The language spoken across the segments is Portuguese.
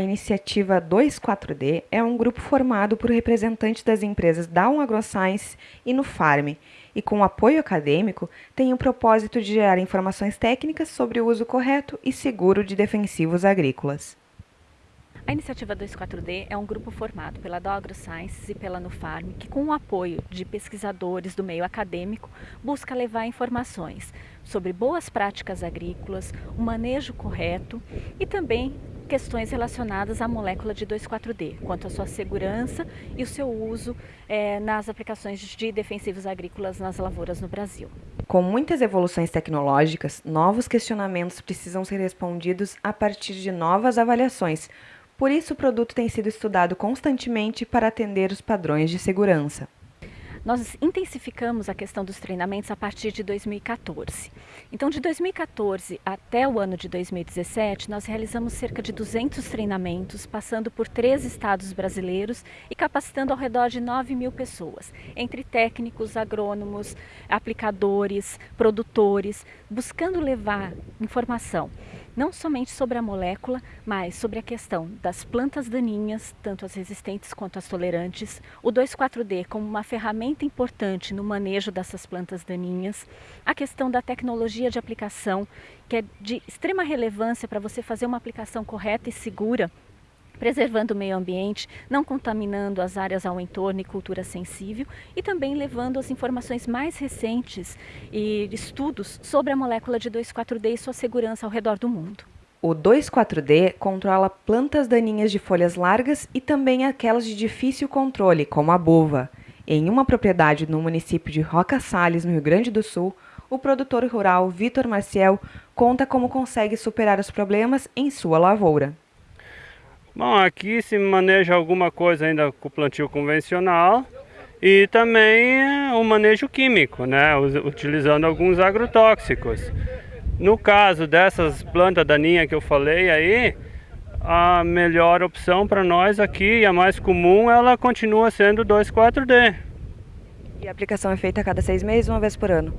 Iniciativa 24D é um grupo formado por representantes das empresas Down AgroScience e Nufarm, e com apoio acadêmico tem o propósito de gerar informações técnicas sobre o uso correto e seguro de defensivos agrícolas. A iniciativa 24D é um grupo formado pela Dogro Sciences e pela Nufarm, que com o apoio de pesquisadores do meio acadêmico, busca levar informações sobre boas práticas agrícolas, o manejo correto e também questões relacionadas à molécula de 2,4-D, quanto à sua segurança e o seu uso é, nas aplicações de defensivos agrícolas nas lavouras no Brasil. Com muitas evoluções tecnológicas, novos questionamentos precisam ser respondidos a partir de novas avaliações, por isso, o produto tem sido estudado constantemente para atender os padrões de segurança. Nós intensificamos a questão dos treinamentos a partir de 2014. Então, de 2014 até o ano de 2017, nós realizamos cerca de 200 treinamentos, passando por três estados brasileiros e capacitando ao redor de 9 mil pessoas, entre técnicos, agrônomos, aplicadores, produtores, buscando levar informação não somente sobre a molécula, mas sobre a questão das plantas daninhas, tanto as resistentes quanto as tolerantes, o 2,4-D como uma ferramenta importante no manejo dessas plantas daninhas, a questão da tecnologia de aplicação, que é de extrema relevância para você fazer uma aplicação correta e segura preservando o meio ambiente, não contaminando as áreas ao entorno e cultura sensível e também levando as informações mais recentes e estudos sobre a molécula de 2,4-D e sua segurança ao redor do mundo. O 2,4-D controla plantas daninhas de folhas largas e também aquelas de difícil controle, como a buva. Em uma propriedade no município de Roca Salles, no Rio Grande do Sul, o produtor rural Vitor Marcial conta como consegue superar os problemas em sua lavoura. Bom, aqui se maneja alguma coisa ainda com o plantio convencional e também o manejo químico, né, utilizando alguns agrotóxicos. No caso dessas plantas daninhas que eu falei aí, a melhor opção para nós aqui, e a mais comum, ela continua sendo 2,4-D. E a aplicação é feita a cada seis meses, uma vez por ano?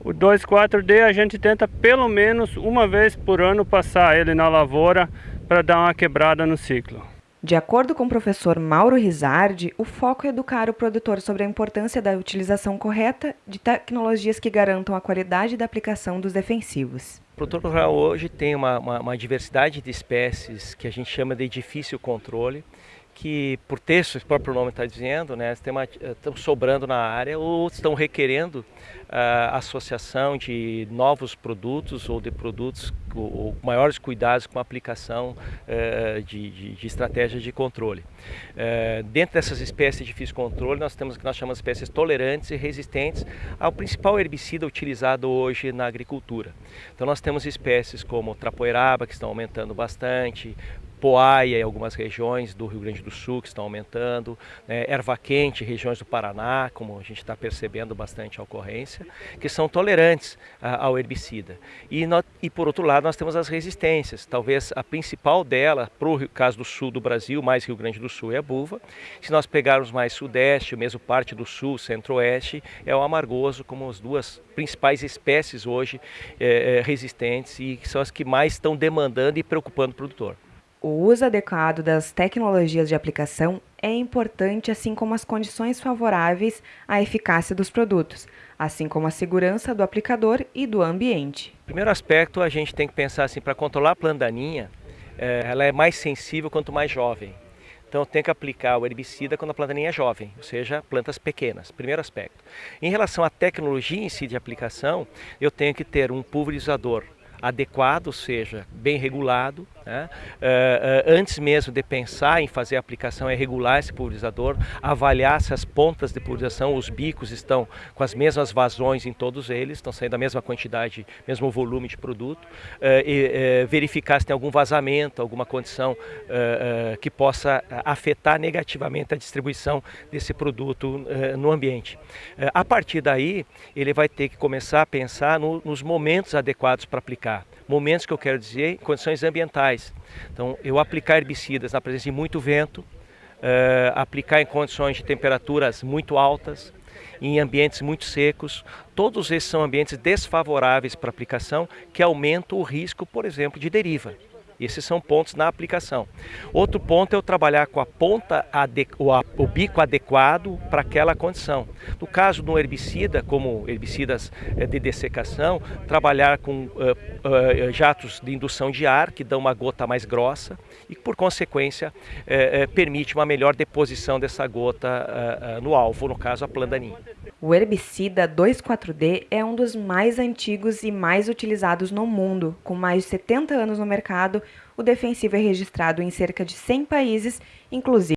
O 2,4-D a gente tenta pelo menos uma vez por ano passar ele na lavoura para dar uma quebrada no ciclo. De acordo com o professor Mauro Rizardi, o foco é educar o produtor sobre a importância da utilização correta de tecnologias que garantam a qualidade da aplicação dos defensivos. O produtor rural hoje tem uma, uma, uma diversidade de espécies que a gente chama de difícil controle, que por texto, o próprio nome está dizendo, né, estão sobrando na área ou estão requerendo a uh, associação de novos produtos ou de produtos ou, maiores cuidados com a aplicação uh, de, de, de, estratégias de controle. Uh, dentro dessas espécies de difícil controle, nós temos o que nós chamamos de espécies tolerantes e resistentes ao principal herbicida utilizado hoje na agricultura. Então nós temos espécies como trapoeraba, que estão aumentando bastante, poaia em algumas regiões do Rio Grande do Sul que estão aumentando, né, erva quente regiões do Paraná, como a gente está percebendo bastante a ocorrência, que são tolerantes ao herbicida. E, no, e por outro lado nós temos as resistências, talvez a principal dela, para o caso do sul do Brasil, mais Rio Grande do Sul é a buva, se nós pegarmos mais sudeste, mesmo parte do sul, centro-oeste, é o amargoso como as duas principais espécies hoje é, resistentes e são as que mais estão demandando e preocupando o produtor. O uso adequado das tecnologias de aplicação é importante, assim como as condições favoráveis à eficácia dos produtos, assim como a segurança do aplicador e do ambiente. Primeiro aspecto, a gente tem que pensar assim, para controlar a planta daninha, é, ela é mais sensível quanto mais jovem. Então tem que aplicar o herbicida quando a planta é jovem, ou seja, plantas pequenas, primeiro aspecto. Em relação à tecnologia em si de aplicação, eu tenho que ter um pulverizador adequado, ou seja, bem regulado. Né? Uh, uh, antes mesmo de pensar em fazer a aplicação, é regular esse pulverizador, avaliar se as pontas de pulverização, os bicos estão com as mesmas vazões em todos eles, estão saindo a mesma quantidade, mesmo volume de produto, uh, e verificar se tem algum vazamento, alguma condição que possa afetar negativamente a distribuição desse produto no ambiente. a partir daí, ele vai ter que começar a pensar no, nos momentos adequados para aplicar Momentos que eu quero dizer, condições ambientais. Então, eu aplicar herbicidas na presença de muito vento, uh, aplicar em condições de temperaturas muito altas, em ambientes muito secos, todos esses são ambientes desfavoráveis para aplicação que aumentam o risco, por exemplo, de deriva. Esses são pontos na aplicação. Outro ponto é eu trabalhar com a ponta, o bico adequado para aquela condição. No caso de um herbicida, como herbicidas eh, de dessecação, trabalhar com uh, uh, jatos de indução de ar, que dão uma gota mais grossa e, por consequência, permite uma melhor deposição dessa gota no alvo, no caso a plandaninha. O herbicida 2,4-D é um dos mais antigos e mais utilizados no mundo. Com mais de 70 anos no mercado, o defensivo é registrado em cerca de 100 países, inclusive